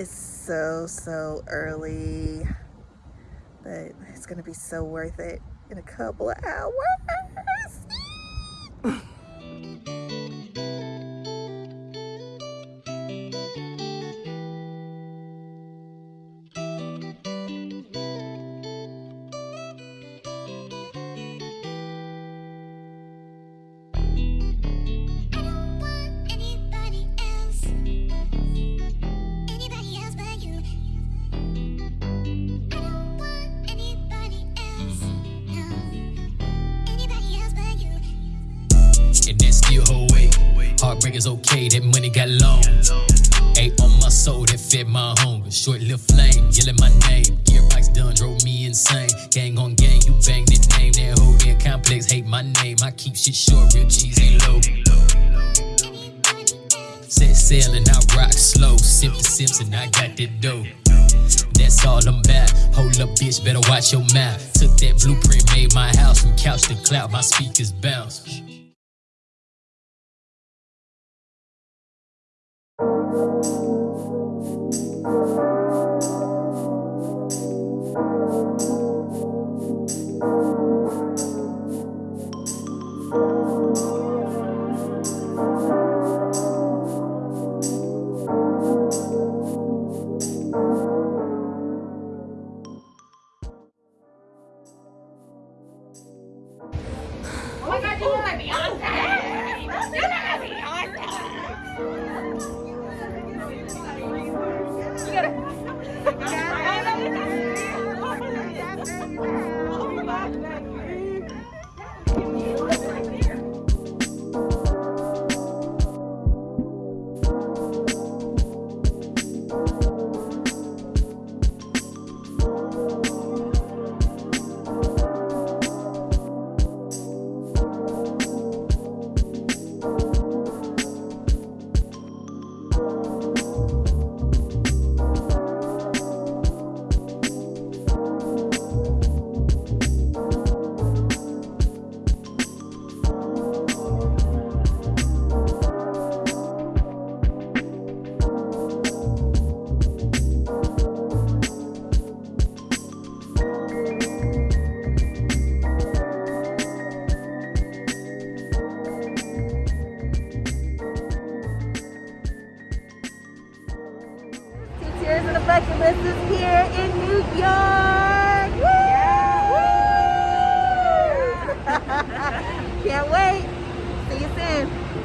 It's so, so early, but it's gonna be so worth it in a couple of hours. Is okay, that money got long. Ate on my soul that fed my hunger. Short little flame, yelling my name. Gear Gearbox done, drove me insane. Gang on gang, you bang that name. That whole damn complex hate my name. I keep shit short, real cheese ain't low. Set sail and I rock slow. Sip the Simpson, I got that dough. That's all I'm about. Hold up, bitch, better watch your mouth. Took that blueprint, made my house from couch to cloud. My speakers bounce. Flexionists and the Flexionistas here in New York. Woo! Yeah. Woo! Can't wait. See you soon.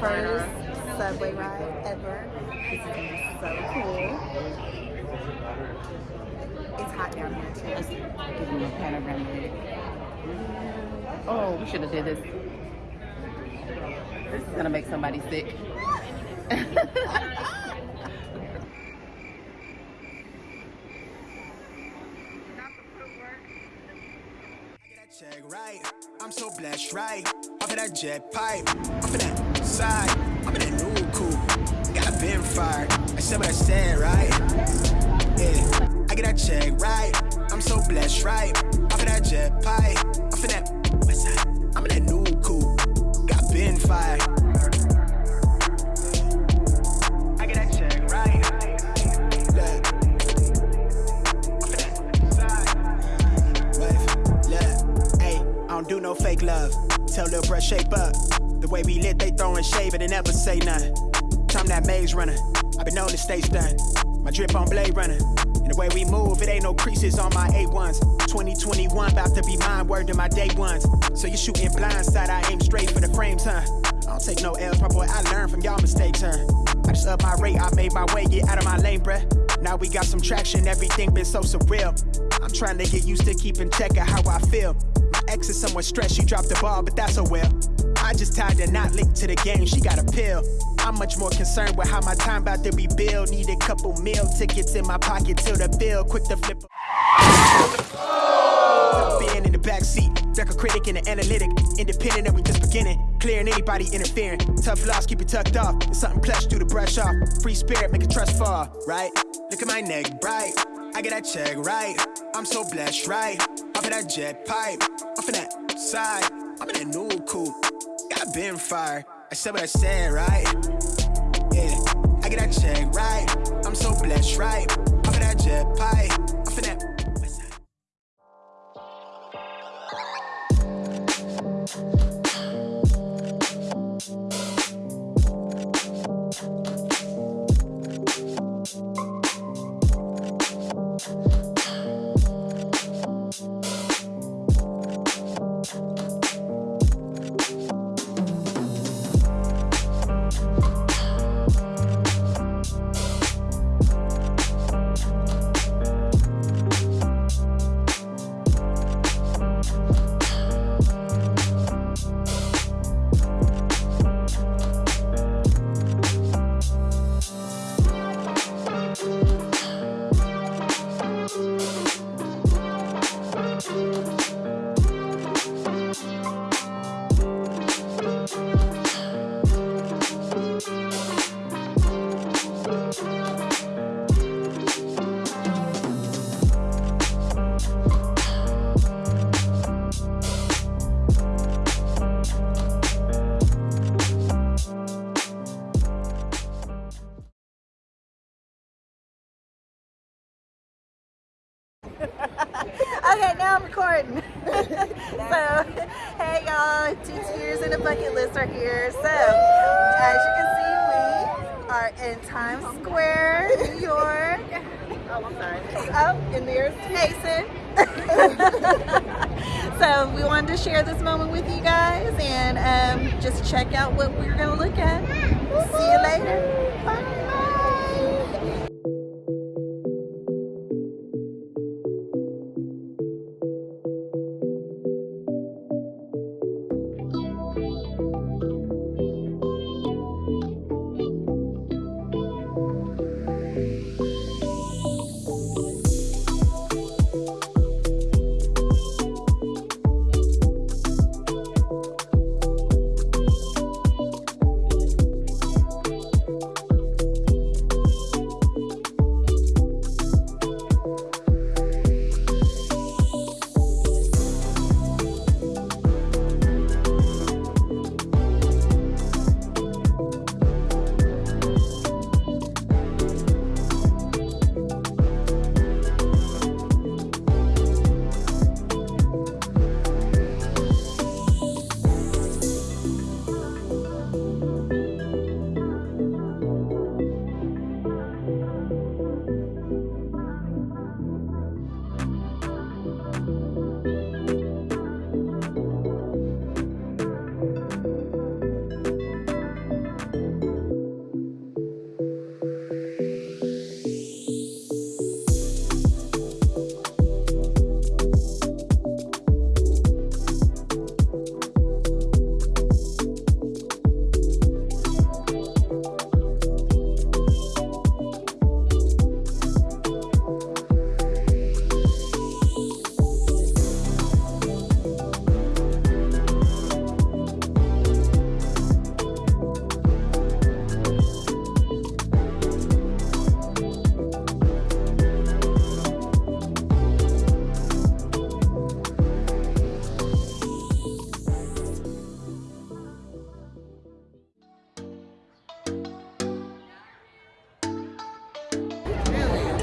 First subway ride ever. This is gonna be so cool. It's hot down here too. Let's give him a panoramic. Mm. Oh, we should have did this. This is gonna make somebody sick. Check right, I'm so blessed, right? Off of that jet pipe, off of that side, I'm in that new coupe. Got a bin fired, I said what I said, right? Yeah, I get that check right, I'm so blessed, right? Off of that jet pipe, off of that west side, I'm in that never say nothing. Time that maze runner. i been known to stay stunned. My drip on Blade Runner. And the way we move, it ain't no creases on my A1s. 2021 about to be mine, word to my day ones. So you shooting blindside, I aim straight for the frames, huh? I don't take no L's, my boy, I learn from y'all mistakes, huh? I just up my rate, I made my way, get out of my lane, bruh. Now we got some traction, everything been so surreal. I'm trying to get used to keeping check of how I feel. My ex is somewhat stressed, she dropped the ball, but that's a well. I just tied the knot linked to the game, she got a pill. I'm much more concerned with how my time about to be billed. Need a couple meal tickets in my pocket till the bill, quick to flip. Being in the backseat, record critic and the analytic, independent and we just beginning. Clearing anybody interfering. Tough loss, keep it tucked off. It's something plush, do the brush off. Free spirit, make a trust fall, right? Look at my neck bright. I get that check right. I'm so blessed, right? Off of that jet pipe, off of that side. I'm in that new coupe. Got been fired. I said what I said, right? Yeah, I get that check right. I'm so blessed, right? Tears and a bucket list are here. So, as you can see, we are in Times Square, New York. Oh, I'm sorry. Oh, and there's Jason. so, we wanted to share this moment with you guys and um, just check out what we're going to look at. See you later. Bye.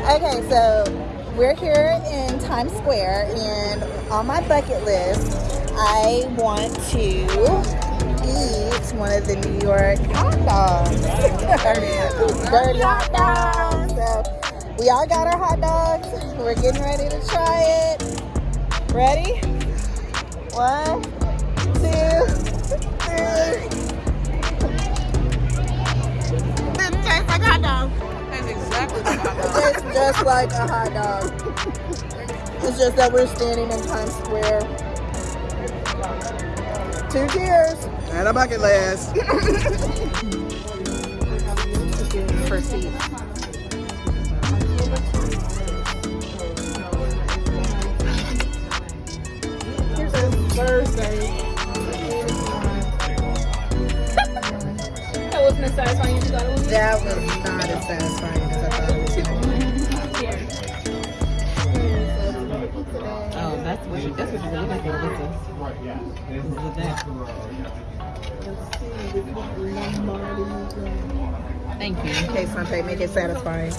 Okay, so we're here in Times Square, and on my bucket list, I want to eat one of the New York hot dogs. Dirty hot dogs. So we all got our hot dogs. We're getting ready to try it. Ready? One, tastes just like a hot dog. It's just that we're standing in Times Square. Two cheers. And a bucket last. For seats. Here's a Thursday. That wasn't as satisfying as you thought it was. That was not as satisfying that's what you, that's what you're looking for. This is, this is that. Thank you. Okay, Sante, make it satisfying.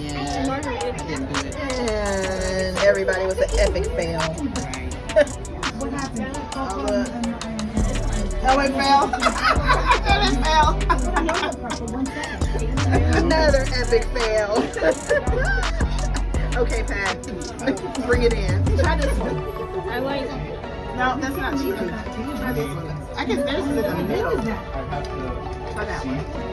Yeah. And everybody was an epic fail. What happened? Oh, it fell. it. Another epic fail. Okay, Pat, bring it in. Try this one. I like it. No, that's not cheesy. Try this one. I guess theirs is in the middle. Try that one.